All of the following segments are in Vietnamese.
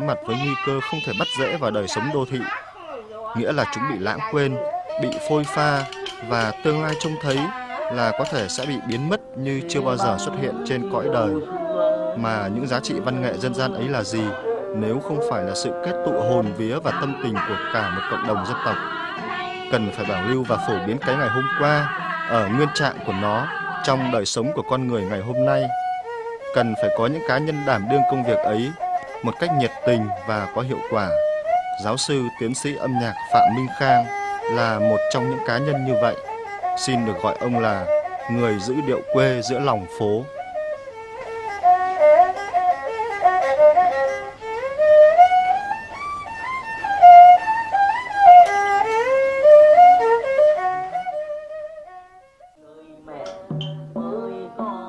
mặt với nguy cơ không thể bắt dễ vào đời sống đô thị. Nghĩa là chúng bị lãng quên, bị phôi pha và tương lai trông thấy là có thể sẽ bị biến mất như chưa bao giờ xuất hiện trên cõi đời. Mà những giá trị văn nghệ dân gian ấy là gì nếu không phải là sự kết tụ hồn vía và tâm tình của cả một cộng đồng dân tộc? Cần phải bảo lưu và phổ biến cái ngày hôm qua ở nguyên trạng của nó trong đời sống của con người ngày hôm nay. Cần phải có những cá nhân đảm đương công việc ấy một cách nhiệt tình và có hiệu quả. Giáo sư tiến sĩ âm nhạc Phạm Minh Khang là một trong những cá nhân như vậy. Xin được gọi ông là người giữ điệu quê giữa lòng phố.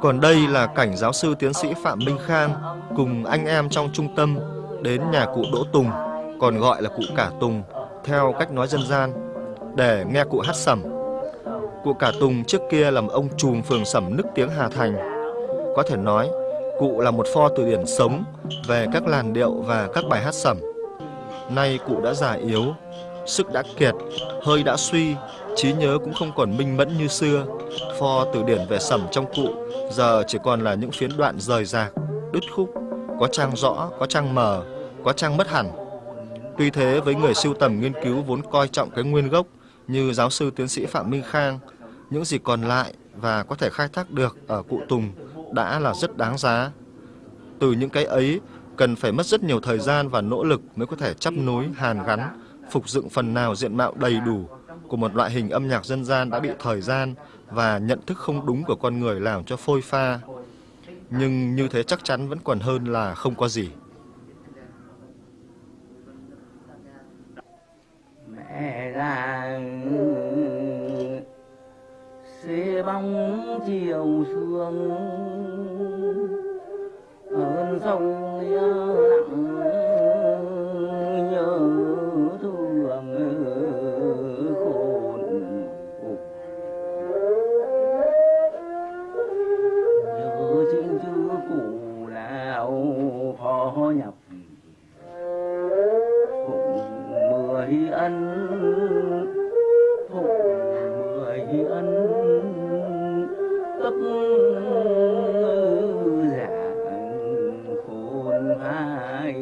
Còn đây là cảnh giáo sư tiến sĩ Phạm Minh Khang cùng anh em trong trung tâm đến nhà cụ Đỗ Tùng, còn gọi là cụ Cả Tùng, theo cách nói dân gian, để nghe cụ hát sẩm. Cụ Cả Tùng trước kia làm ông trùm phường sẩm nức tiếng Hà Thành. Có thể nói, cụ là một pho từ điển sống về các làn điệu và các bài hát sẩm. Nay cụ đã già yếu, sức đã kiệt, hơi đã suy, trí nhớ cũng không còn minh mẫn như xưa. Pho từ điển về sẩm trong cụ giờ chỉ còn là những phiến đoạn rời rạc, đứt khúc, có trang rõ, có trang mờ, có trang mất hẳn. Tuy thế với người siêu tầm nghiên cứu vốn coi trọng cái nguyên gốc như giáo sư tiến sĩ Phạm Minh Khang, những gì còn lại và có thể khai thác được ở cụ Tùng đã là rất đáng giá. Từ những cái ấy cần phải mất rất nhiều thời gian và nỗ lực mới có thể chấp nối, hàn gắn, phục dựng phần nào diện mạo đầy đủ của một loại hình âm nhạc dân gian đã bị thời gian và nhận thức không đúng của con người làm cho phôi pha. Nhưng như thế chắc chắn vẫn còn hơn là không có gì. Mẹ là xế bóng chiều sương ơn sông yêu ân. Cấp giả khôn hai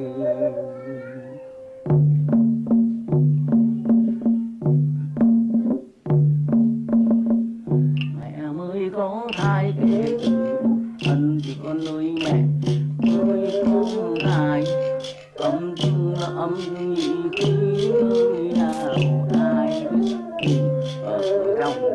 mẹ mới có thai kế ân thì con nuôi mẹ mới có ai âm chung là âm nhị khí nào?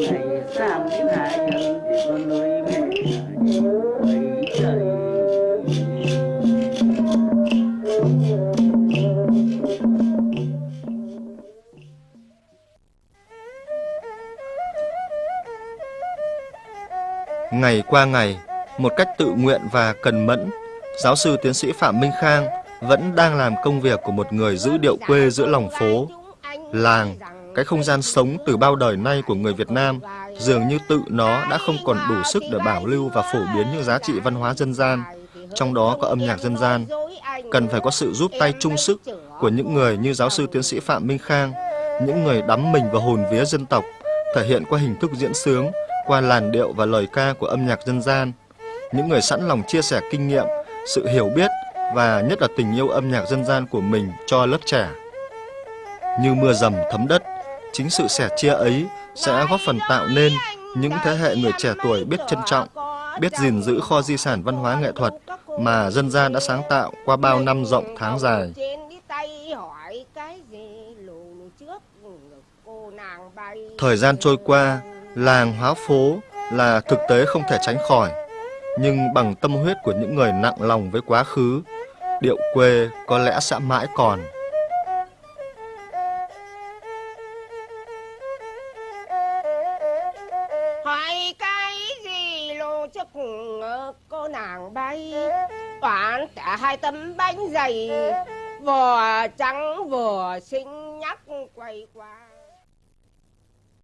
ngày sang đến hai nhân thì con nuôi mẹ ấy trời Ngày qua ngày, một cách tự nguyện và cần mẫn, giáo sư tiến sĩ Phạm Minh Khang vẫn đang làm công việc của một người giữ điệu quê giữa lòng phố. Làng, cái không gian sống từ bao đời nay của người Việt Nam, dường như tự nó đã không còn đủ sức để bảo lưu và phổ biến những giá trị văn hóa dân gian, trong đó có âm nhạc dân gian. Cần phải có sự giúp tay chung sức của những người như giáo sư tiến sĩ Phạm Minh Khang, những người đắm mình vào hồn vía dân tộc, thể hiện qua hình thức diễn sướng, qua làn điệu và lời ca của âm nhạc dân gian. Những người sẵn lòng chia sẻ kinh nghiệm, sự hiểu biết và nhất là tình yêu âm nhạc dân gian của mình cho lớp trẻ. Như mưa dầm thấm đất, chính sự sẻ chia ấy sẽ góp phần tạo nên những thế hệ người trẻ tuổi biết trân trọng, biết gìn giữ kho di sản văn hóa nghệ thuật mà dân gian đã sáng tạo qua bao năm rộng tháng dài. Thời gian trôi qua, làng hóa phố là thực tế không thể tránh khỏi. Nhưng bằng tâm huyết của những người nặng lòng với quá khứ, điệu quê có lẽ sẽ mãi còn. Cô nàng bay, toán cả hai tấm bánh dày, vừa trắng vừa xinh nhắc quay qua.